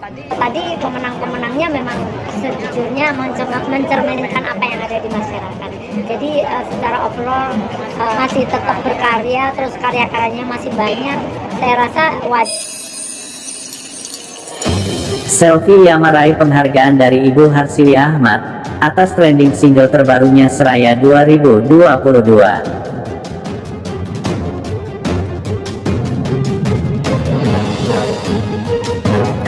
Tadi pemenang-pemenangnya memang sejujurnya mencerminkan apa yang ada di masyarakat. Jadi uh, secara overall uh, masih tetap berkarya, terus karya-karyanya masih banyak. Saya rasa wajib. Selfie yang meraih penghargaan dari Ibu Harsiwi Ahmad atas trending single terbarunya Seraya 2022.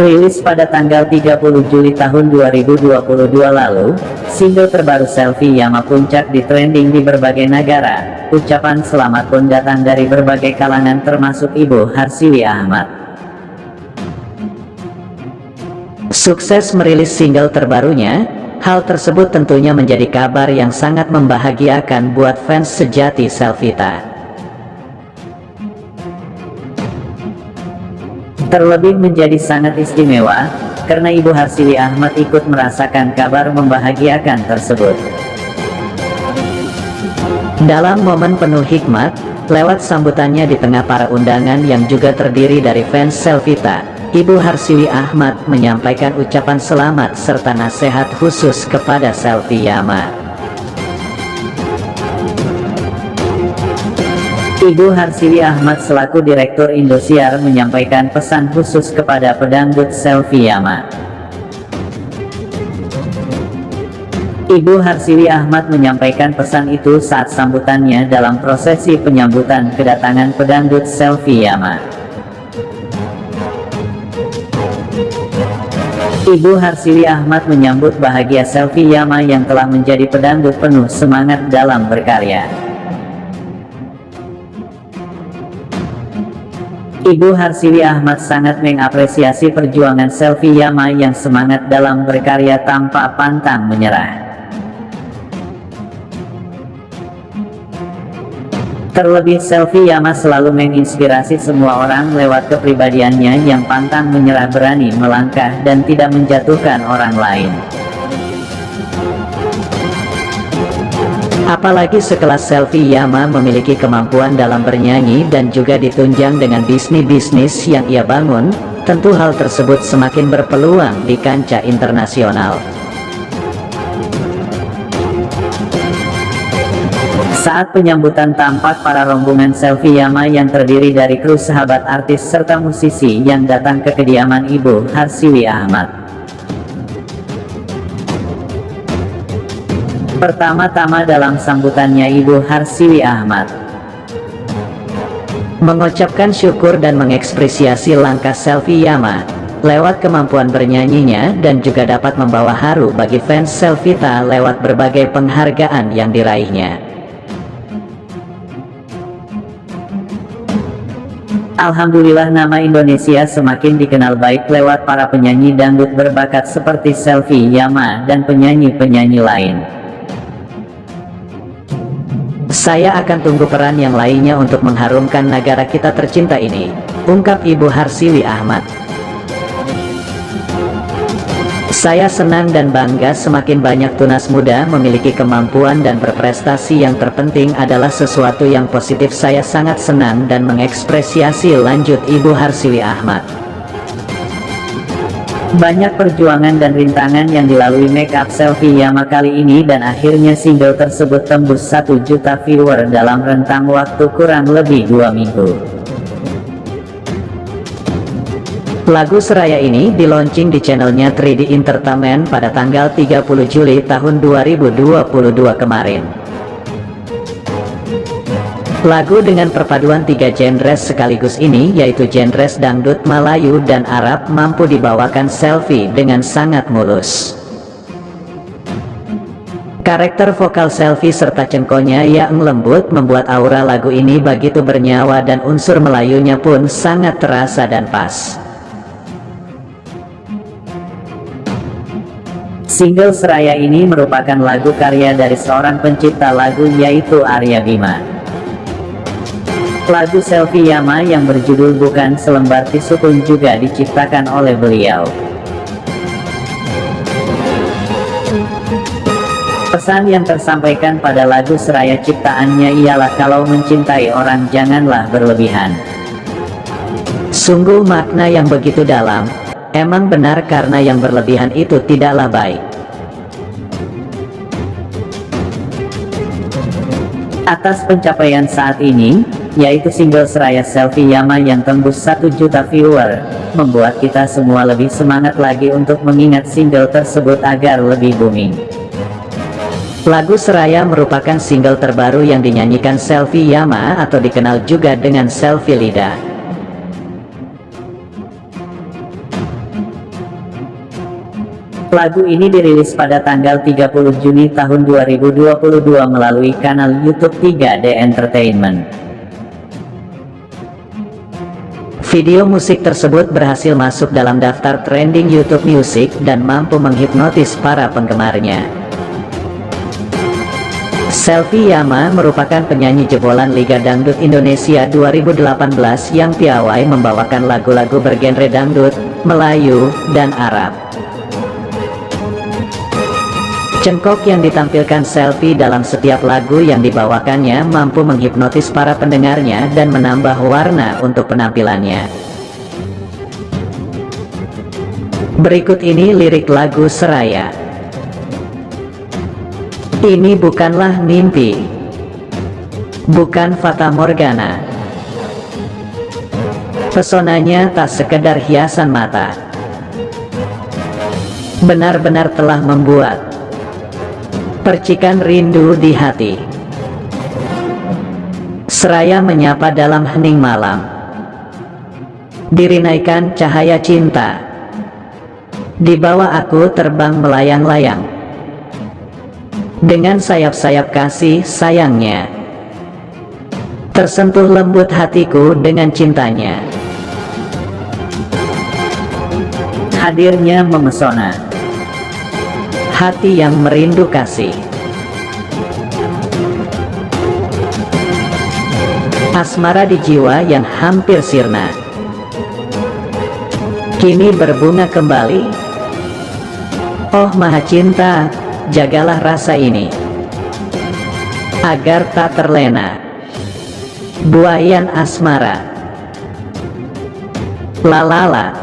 Rilis pada tanggal 30 Juli tahun 2022 lalu, single terbaru Selfie Yama puncak di trending di berbagai negara. Ucapan selamat pun datang dari berbagai kalangan termasuk Ibu Harsiwi Ahmad. Sukses merilis single terbarunya, hal tersebut tentunya menjadi kabar yang sangat membahagiakan buat fans sejati Selvita. Terlebih menjadi sangat istimewa, karena Ibu Harsiwi Ahmad ikut merasakan kabar membahagiakan tersebut. Dalam momen penuh hikmat, lewat sambutannya di tengah para undangan yang juga terdiri dari fans Selvita, Ibu Harsiwi Ahmad menyampaikan ucapan selamat serta nasihat khusus kepada Selvi Yama. Ibu Harsiwi Ahmad selaku Direktur Indosiar menyampaikan pesan khusus kepada pedangdut Selvi Yama. Ibu Harsiwi Ahmad menyampaikan pesan itu saat sambutannya dalam prosesi penyambutan kedatangan pedangdut Selvi Yama. Ibu Harsiwi Ahmad menyambut bahagia Selvi Yama yang telah menjadi pedangdut penuh semangat dalam berkarya. Ibu Harsiwi Ahmad sangat mengapresiasi perjuangan Selvi Yama yang semangat dalam berkarya tanpa pantang menyerah. Terlebih Selvi Yama selalu menginspirasi semua orang lewat kepribadiannya yang pantang menyerah berani melangkah dan tidak menjatuhkan orang lain. Apalagi sekelas Selfie Yama memiliki kemampuan dalam bernyanyi dan juga ditunjang dengan bisnis-bisnis yang ia bangun, tentu hal tersebut semakin berpeluang di kancah internasional. Saat penyambutan tampak para rombongan Selfie Yama yang terdiri dari kru sahabat artis serta musisi yang datang ke kediaman Ibu Harsiwi Ahmad. Pertama-tama dalam sambutannya Ibu Harsiwi Ahmad mengucapkan syukur dan mengekspresiasi langkah selfie Yama lewat kemampuan bernyanyinya dan juga dapat membawa haru bagi fans Selvita lewat berbagai penghargaan yang diraihnya. Alhamdulillah nama Indonesia semakin dikenal baik lewat para penyanyi dangdut berbakat seperti Selfie Yama dan penyanyi-penyanyi lain. Saya akan tunggu peran yang lainnya untuk mengharumkan negara kita tercinta ini, ungkap Ibu Harsiwi Ahmad. Saya senang dan bangga semakin banyak tunas muda memiliki kemampuan dan berprestasi yang terpenting adalah sesuatu yang positif saya sangat senang dan mengekspresiasi lanjut Ibu Harsiwi Ahmad. Banyak perjuangan dan rintangan yang dilalui make up selfie Yama kali ini dan akhirnya single tersebut tembus 1 juta viewer dalam rentang waktu kurang lebih dua minggu. Lagu Seraya ini dilaunching di channelnya 3D Entertainment pada tanggal 30 Juli tahun 2022 kemarin. Lagu dengan perpaduan tiga genre sekaligus ini yaitu genre dangdut Melayu dan Arab mampu dibawakan selfie dengan sangat mulus. Karakter vokal selfie serta cengkonya yang lembut membuat aura lagu ini begitu bernyawa dan unsur Melayunya pun sangat terasa dan pas. Single Seraya ini merupakan lagu karya dari seorang pencipta lagu yaitu Arya Bima. Lagu Selfie Yama yang berjudul Bukan Selembar Tisu pun juga diciptakan oleh beliau. Pesan yang tersampaikan pada lagu seraya ciptaannya ialah kalau mencintai orang janganlah berlebihan. Sungguh makna yang begitu dalam, emang benar karena yang berlebihan itu tidaklah baik. Atas pencapaian saat ini, yaitu single Seraya Selfie Yama yang tembus 1 juta viewer, membuat kita semua lebih semangat lagi untuk mengingat single tersebut agar lebih booming. Lagu Seraya merupakan single terbaru yang dinyanyikan Selfie Yama atau dikenal juga dengan Selfie Lida. Lagu ini dirilis pada tanggal 30 Juni tahun 2022 melalui kanal YouTube 3D Entertainment. Video musik tersebut berhasil masuk dalam daftar trending YouTube Music dan mampu menghipnotis para penggemarnya. Selfie Yama merupakan penyanyi jebolan Liga Dangdut Indonesia 2018 yang piawai membawakan lagu-lagu bergenre dangdut, Melayu, dan Arab. Cengkok yang ditampilkan selfie dalam setiap lagu yang dibawakannya mampu menghipnotis para pendengarnya dan menambah warna untuk penampilannya. Berikut ini lirik lagu Seraya. Ini bukanlah mimpi. Bukan Fata Morgana. Pesonanya tak sekedar hiasan mata. Benar-benar telah membuat Percikan rindu di hati. Seraya menyapa dalam hening malam. Dirinaikan cahaya cinta. Di bawah aku terbang melayang-layang. Dengan sayap-sayap kasih sayangnya. Tersentuh lembut hatiku dengan cintanya. Hadirnya memesona hati yang merindu kasih. Asmara di jiwa yang hampir sirna. Kini berbunga kembali. Oh maha cinta, jagalah rasa ini. Agar tak terlena. Buayan asmara. La la la.